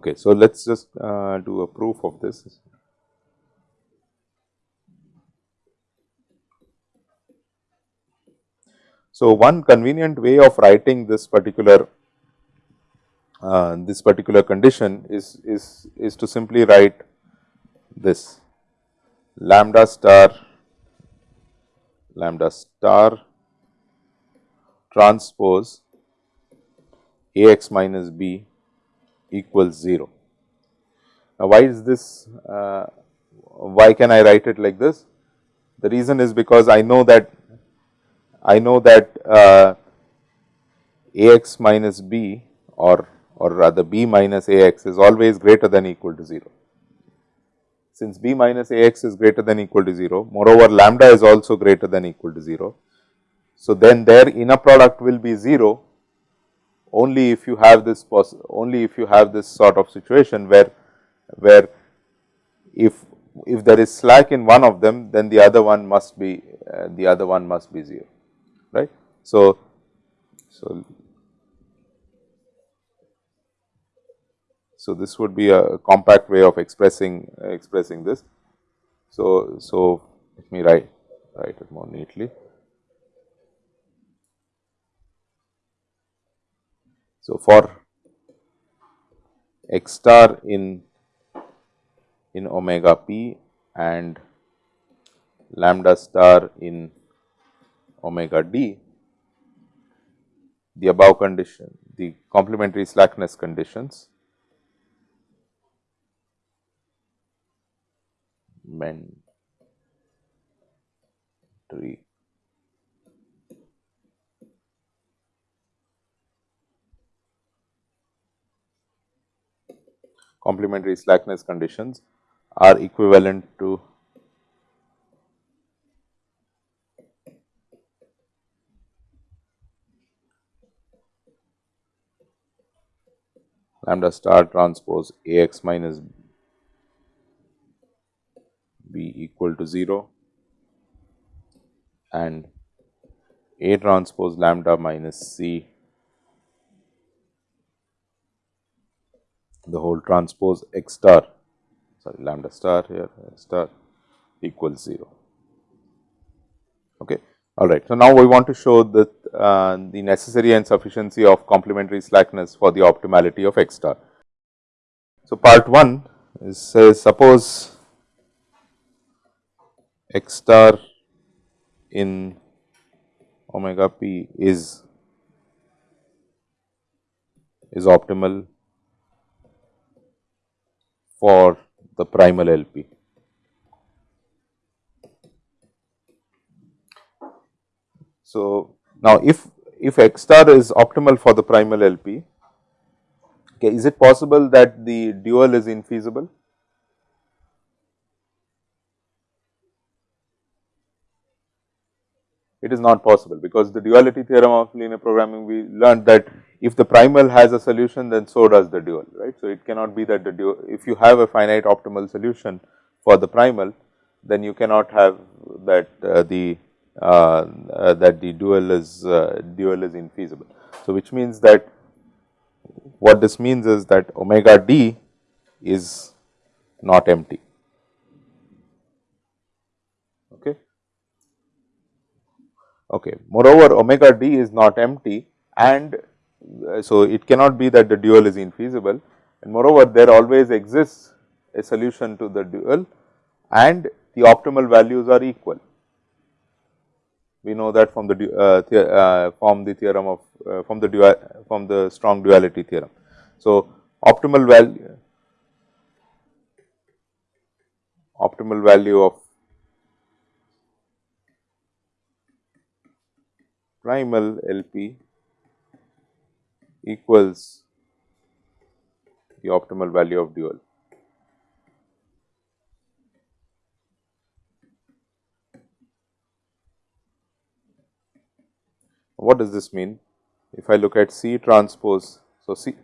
Okay, so let us just uh, do a proof of this. So, one convenient way of writing this particular uh, this particular condition is, is, is to simply write this lambda star lambda star transpose A x minus b equals 0. Now, why is this, uh, why can I write it like this? The reason is because I know that, I know that uh, A x minus b or, or rather b minus A x is always greater than equal to 0. Since b minus A x is greater than equal to 0, moreover lambda is also greater than equal to 0. So, then their inner product will be 0 only if you have this only if you have this sort of situation where where if if there is slack in one of them then the other one must be uh, the other one must be 0 right. So, so so this would be a compact way of expressing expressing this. So, so let me write write it more neatly. So, for x star in in omega p and lambda star in omega d, the above condition, the complementary slackness conditions mentary complementary slackness conditions are equivalent to lambda star transpose A x minus b equal to 0 and A transpose lambda minus c the whole transpose x star sorry lambda star here star equals 0. Okay. All right. So, now we want to show that uh, the necessary and sufficiency of complementary slackness for the optimality of x star. So, part 1 is says suppose x star in omega p is is optimal for the primal LP. So, now if, if X star is optimal for the primal LP, okay, is it possible that the dual is infeasible? It is not possible because the duality theorem of linear programming we learned that if the primal has a solution then so does the dual right. So, it cannot be that the dual if you have a finite optimal solution for the primal then you cannot have that uh, the uh, uh, that the dual is uh, dual is infeasible. So, which means that what this means is that omega d is not empty. Okay. Okay. Moreover, omega d is not empty and uh, so, it cannot be that the dual is infeasible and moreover there always exists a solution to the dual and the optimal values are equal. We know that from the uh, uh, from the theorem of uh, from the dual from the strong duality theorem. So, optimal value optimal value of primal LP equals the optimal value of dual. What does this mean? If I look at C transpose, So, C,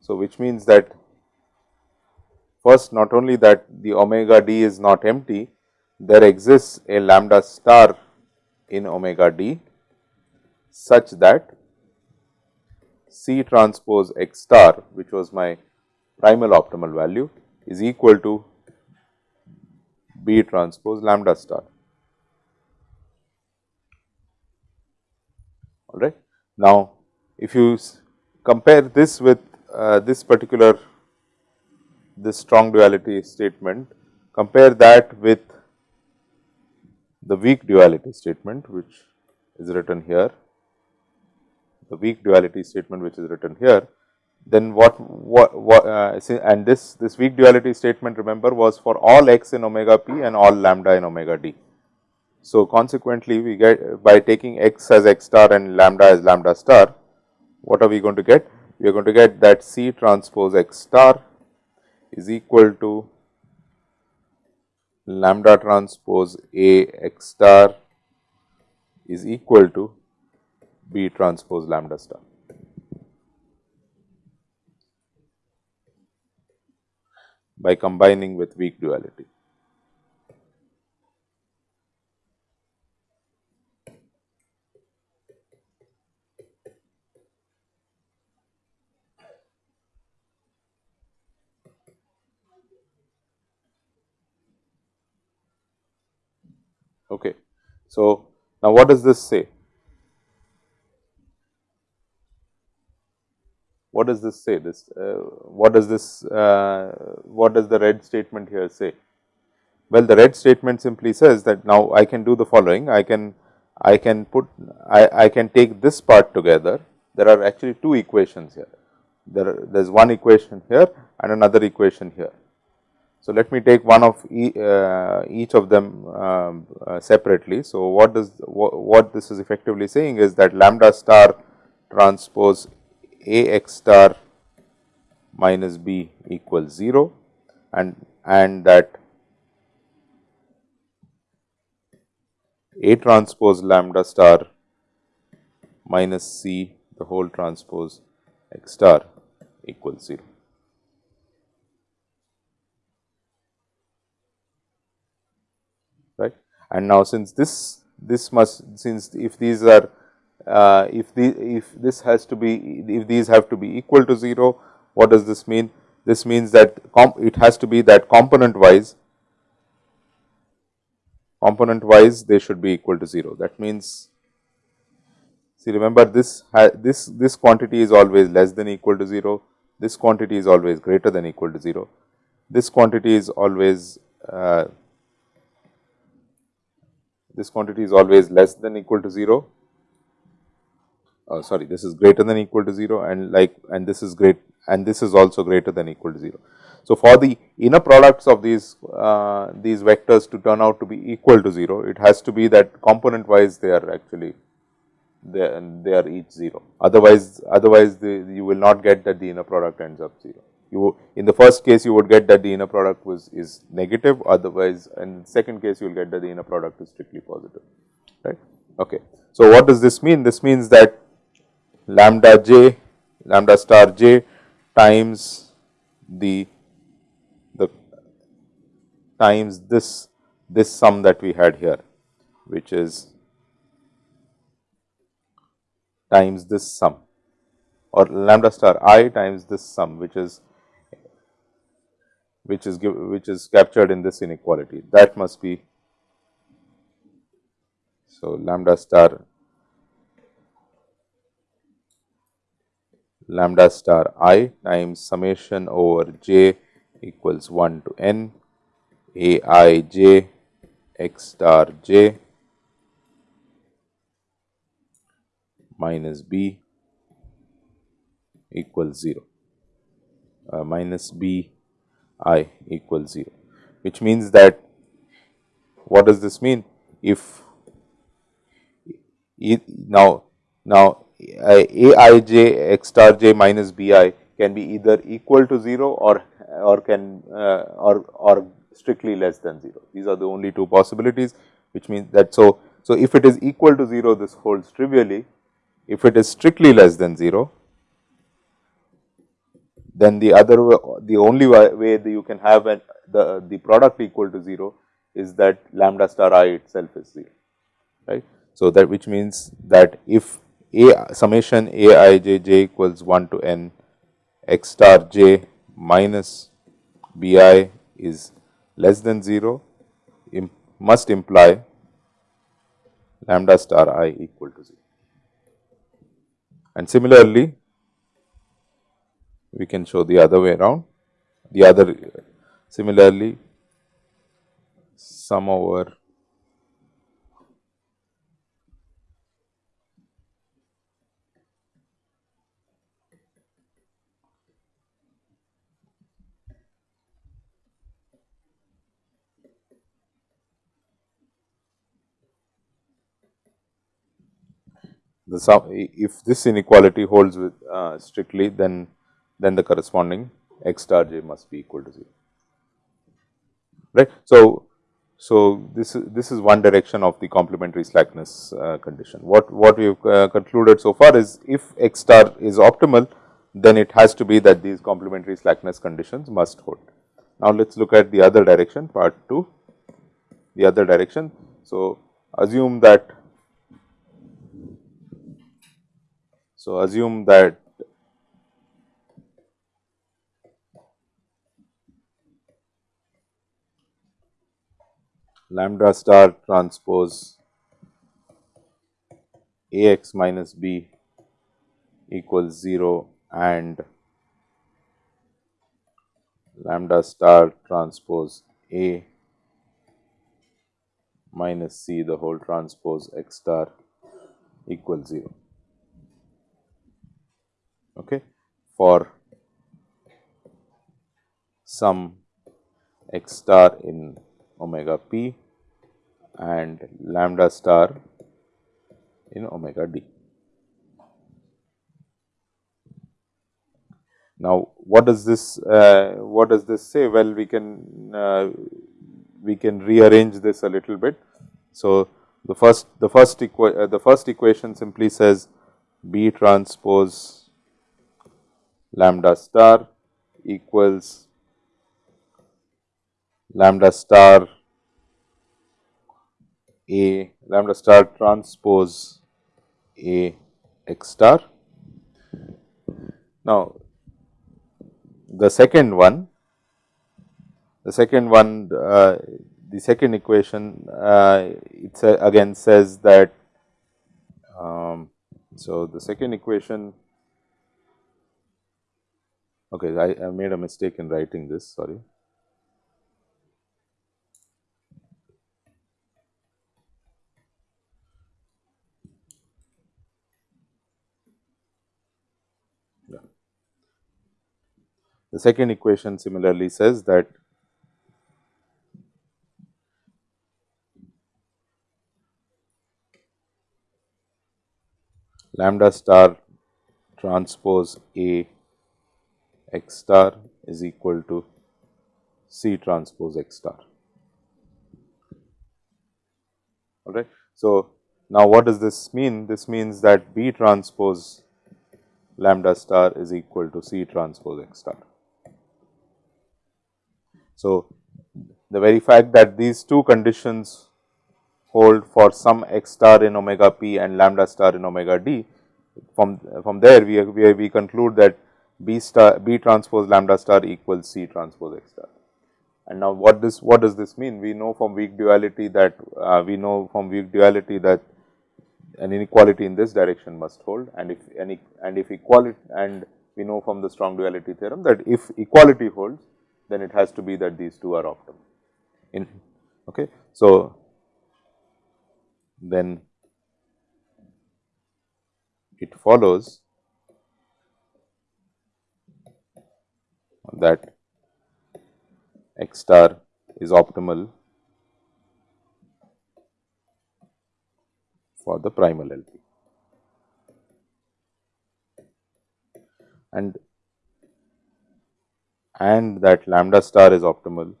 so which means that first not only that the omega d is not empty, there exists a lambda star in omega d such that C transpose x star which was my primal optimal value is equal to B transpose lambda star. All right. Now, if you compare this with uh, this particular this strong duality statement, compare that with the weak duality statement which is written here, the weak duality statement which is written here, then what, what, what uh, and this, this weak duality statement remember was for all x in omega p and all lambda in omega d. So, consequently, we get by taking x as x star and lambda as lambda star, what are we going to get? We are going to get that C transpose x star is equal to lambda transpose A x star is equal to B transpose lambda star. by combining with weak duality. Okay. So, now what does this say? What does this say? This uh, what does this uh, what does the red statement here say? Well, the red statement simply says that now I can do the following. I can I can put I, I can take this part together. There are actually two equations here. There there is one equation here and another equation here. So, let me take one of e, uh, each of them um, uh, separately. So, what does what, what this is effectively saying is that lambda star transpose a x star minus b equals 0 and and that A transpose lambda star minus C the whole transpose x star equals 0. Right. And now, since this this must since if these are uh, if the if this has to be if these have to be equal to 0 what does this mean? This means that it has to be that component wise component wise they should be equal to 0 that means see remember this this this quantity is always less than equal to 0 this quantity is always greater than equal to 0 this quantity is always uh, this quantity is always less than equal to 0 uh, sorry this is greater than equal to 0 and like and this is great and this is also greater than equal to 0. So, for the inner products of these uh, these vectors to turn out to be equal to 0 it has to be that component wise they are actually they, they are each 0 otherwise otherwise the, you will not get that the inner product ends up 0 you in the first case you would get that the inner product was is negative otherwise and second case you will get that the inner product is strictly positive right? Okay. So what does this mean? This means that lambda j lambda star j times the the times this this sum that we had here which is times this sum or lambda star i times this sum which is which is give, which is captured in this inequality. That must be so lambda star lambda star i times summation over j equals 1 to n a i j x star j minus b equals 0 uh, minus b i equals 0 which means that what does this mean? If now now a i j x star j minus b i can be either equal to 0 or or can uh, or or strictly less than 0. These are the only two possibilities which means that so so if it is equal to 0 this holds trivially if it is strictly less than 0 then the other the only way that you can have an, the the product equal to 0 is that lambda star i itself is 0 right. So, that which means that if a summation a i j j equals 1 to n. X star j minus b i is less than 0 Im must imply lambda star i equal to 0. And similarly, we can show the other way around. The other similarly sum over the sum if this inequality holds with uh, strictly then then the corresponding x star j must be equal to 0 right. So, so this is this is one direction of the complementary slackness uh, condition. What what we have uh, concluded so far is if x star is optimal then it has to be that these complementary slackness conditions must hold. Now, let us look at the other direction part 2 the other direction. So, assume that so assume that lambda star transpose A x minus b equals 0 and lambda star transpose A minus c the whole transpose x star equals 0 okay, for some x star in omega p and lambda star in omega d. Now, what does this uh, what does this say? Well, we can uh, we can rearrange this a little bit. So, the first the first uh, the first equation simply says B transpose lambda star equals lambda star A lambda star transpose A x star. Now, the second one, the second one, uh, the second equation, uh, it again says that, um, so the second equation, okay, I, I made a mistake in writing this, sorry. The second equation similarly says that lambda star transpose A x star is equal to C transpose x star. Alright. So, now what does this mean? This means that B transpose lambda star is equal to C transpose x star. So, the very fact that these two conditions hold for some x star in omega p and lambda star in omega d, from, from there we, we, we conclude that b star b transpose lambda star equals c transpose x star. And now what this what does this mean? We know from weak duality that uh, we know from weak duality that an inequality in this direction must hold and if any and if equality and we know from the strong duality theorem that if equality holds then it has to be that these two are optimal. In, okay. So, then it follows that x star is optimal for the primal LP. And and that lambda star is optimal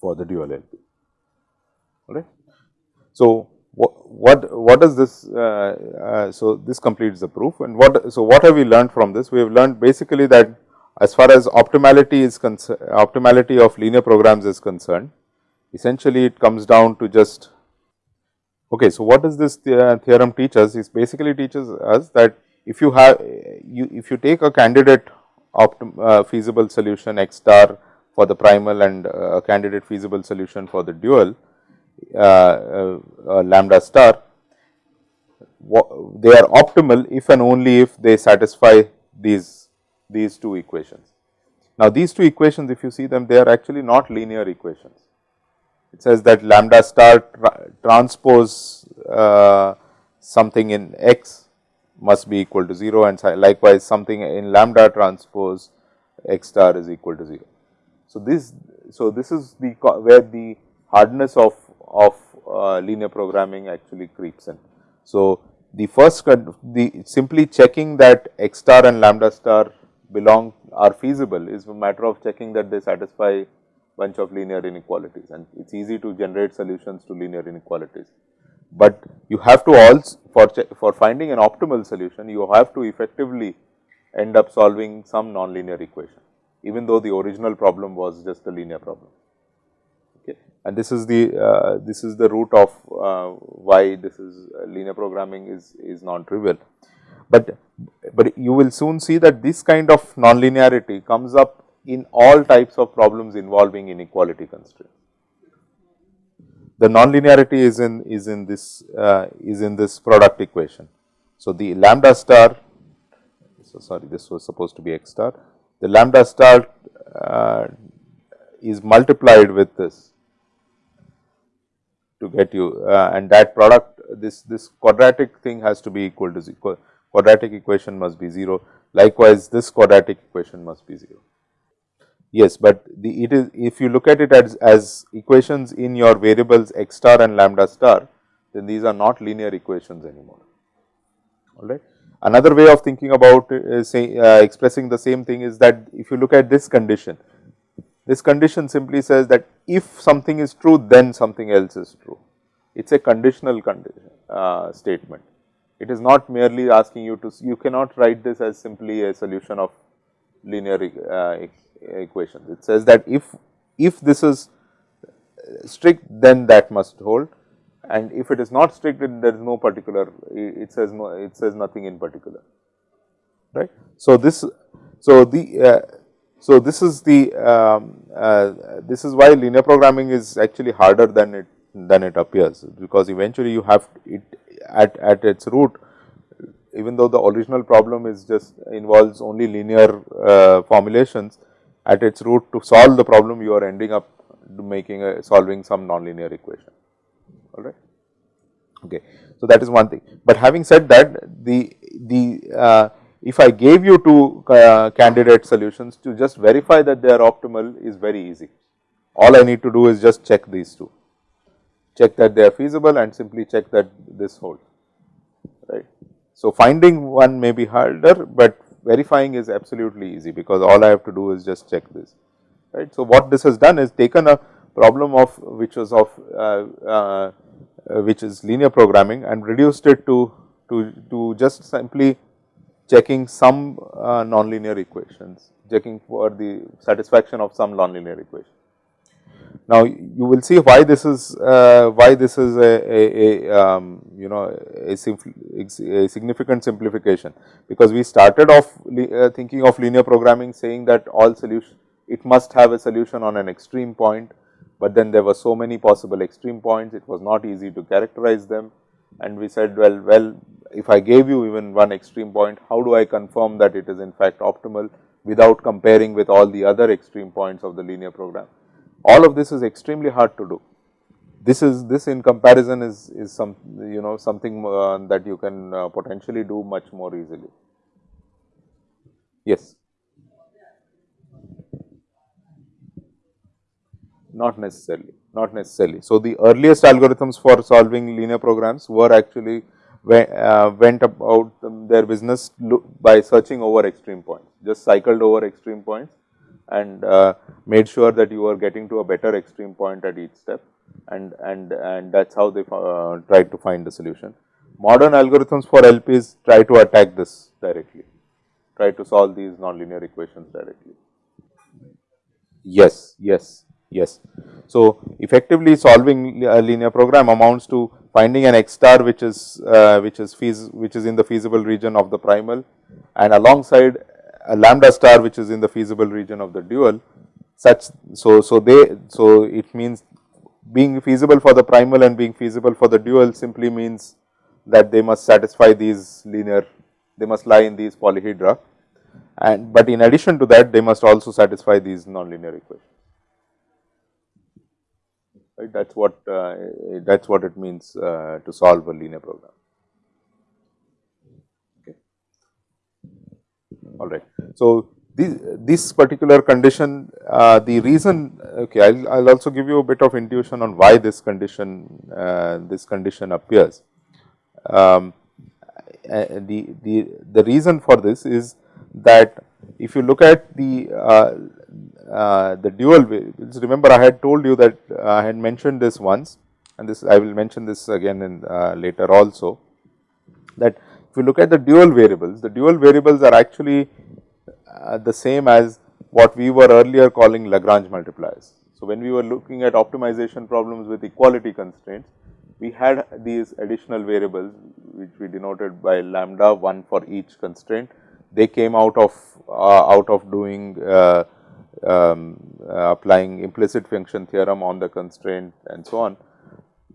for the dual LP. All right. So, what what does this uh, uh, so this completes the proof. And what so what have we learned from this? We have learned basically that as far as optimality is concerned optimality of linear programs is concerned essentially it comes down to just okay so what does this theorem teach us? Is basically teaches us that if you have you if you take a candidate optim, uh, feasible solution x star for the primal and uh, a candidate feasible solution for the dual uh, uh, lambda star, they are optimal if and only if they satisfy these, these two equations. Now, these two equations if you see them they are actually not linear equations. It says that lambda star tra transpose uh, something in x must be equal to 0 and likewise something in lambda transpose x star is equal to 0. So, this so this is the where the hardness of of uh, linear programming actually creeps in. So, the first the simply checking that x star and lambda star belong are feasible is a matter of checking that they satisfy bunch of linear inequalities and it is easy to generate solutions to linear inequalities. But you have to also for for finding an optimal solution you have to effectively end up solving some nonlinear equation even though the original problem was just a linear problem and this is the uh, this is the root of uh, why this is uh, linear programming is is non trivial but but you will soon see that this kind of nonlinearity comes up in all types of problems involving inequality constraints. The nonlinearity is in is in this uh, is in this product equation. So the lambda star so sorry this was supposed to be x star. The lambda star uh, is multiplied with this to get you uh, and that product this this quadratic thing has to be equal to 0 quadratic equation must be 0 likewise this quadratic equation must be 0 yes but the it is if you look at it as as equations in your variables x star and lambda star then these are not linear equations anymore. All right? Another way of thinking about say uh, expressing the same thing is that if you look at this condition this condition simply says that if something is true, then something else is true. It is a conditional condition, uh, statement. It is not merely asking you to, you cannot write this as simply a solution of linear uh, equations. It says that if, if this is strict, then that must hold and if it is not strict, there is no particular, it says no, it says nothing in particular, right. So, this, so the uh, so, this is the um, uh, this is why linear programming is actually harder than it than it appears because eventually you have it at at its root even though the original problem is just involves only linear uh, formulations at its root to solve the problem you are ending up making a solving some nonlinear equation. All right? Okay. So that is one thing. But having said that the the uh, if I gave you two uh, candidate solutions to just verify that they are optimal is very easy. All I need to do is just check these two, check that they are feasible and simply check that this holds, right. So, finding one may be harder, but verifying is absolutely easy because all I have to do is just check this, right. So, what this has done is taken a problem of which was of uh, uh, which is linear programming and reduced it to to to just simply checking some uh, nonlinear equations, checking for the satisfaction of some nonlinear equation. Now, you will see why this is uh, why this is a, a, a um, you know a, a, significant simplification, because we started off uh, thinking of linear programming saying that all solution it must have a solution on an extreme point, but then there were so many possible extreme points it was not easy to characterize them and we said well well if I gave you even one extreme point, how do I confirm that it is in fact optimal without comparing with all the other extreme points of the linear program. All of this is extremely hard to do. This is this in comparison is, is some you know something uh, that you can uh, potentially do much more easily. Yes. Not necessarily, not necessarily. So, the earliest algorithms for solving linear programs were actually uh, went about their business by searching over extreme points, just cycled over extreme points and uh, made sure that you are getting to a better extreme point at each step and and and that is how they uh, tried to find the solution. Modern algorithms for LPs try to attack this directly, try to solve these nonlinear equations directly. Yes, yes, yes. So, effectively solving a linear program amounts to finding an x star which is uh, which is feas which is in the feasible region of the primal and alongside a lambda star which is in the feasible region of the dual such so so they so it means being feasible for the primal and being feasible for the dual simply means that they must satisfy these linear they must lie in these polyhedra and but in addition to that they must also satisfy these nonlinear equations right that is what uh, that is what it means uh, to solve a linear program. Okay. All right. So, this, this particular condition uh, the reason okay I will also give you a bit of intuition on why this condition uh, this condition appears. Um, the, the, the reason for this is that if you look at the uh, uh, the dual variables, remember I had told you that uh, I had mentioned this once and this I will mention this again in uh, later also that if you look at the dual variables, the dual variables are actually uh, the same as what we were earlier calling Lagrange multipliers. So, when we were looking at optimization problems with equality constraints, we had these additional variables which we denoted by lambda 1 for each constraint. They came out of uh, out of doing uh, um, applying implicit function theorem on the constraint and so on.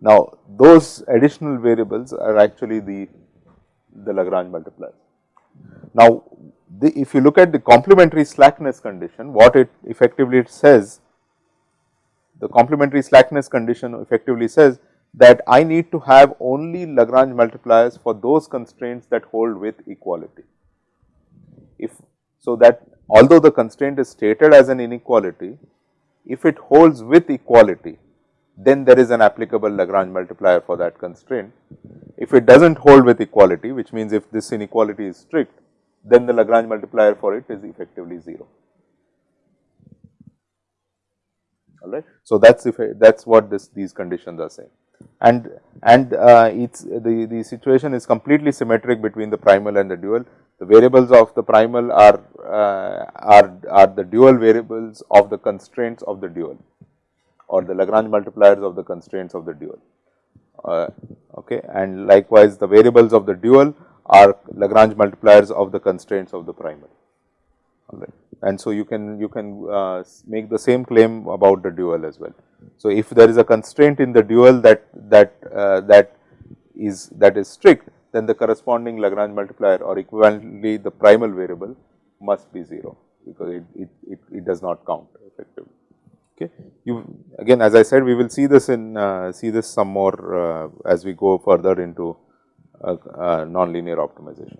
Now, those additional variables are actually the, the Lagrange multipliers. Now, the, if you look at the complementary slackness condition, what it effectively it says, the complementary slackness condition effectively says that I need to have only Lagrange multipliers for those constraints that hold with equality. If so that although the constraint is stated as an inequality, if it holds with equality, then there is an applicable Lagrange multiplier for that constraint. If it does not hold with equality, which means if this inequality is strict, then the Lagrange multiplier for it is effectively 0. All right. So, that is that is what this these conditions are saying and and uh, it's the the situation is completely symmetric between the primal and the dual the variables of the primal are, uh, are, are the dual variables of the constraints of the dual or the Lagrange multipliers of the constraints of the dual. Uh, okay. And likewise, the variables of the dual are Lagrange multipliers of the constraints of the primal. Alright. And so, you can you can uh, make the same claim about the dual as well. So, if there is a constraint in the dual that that uh, that is that is strict, then the corresponding Lagrange multiplier or equivalently the primal variable must be 0 because it, it, it, it does not count effectively. Okay. You again as I said we will see this in uh, see this some more uh, as we go further into uh, uh nonlinear optimization.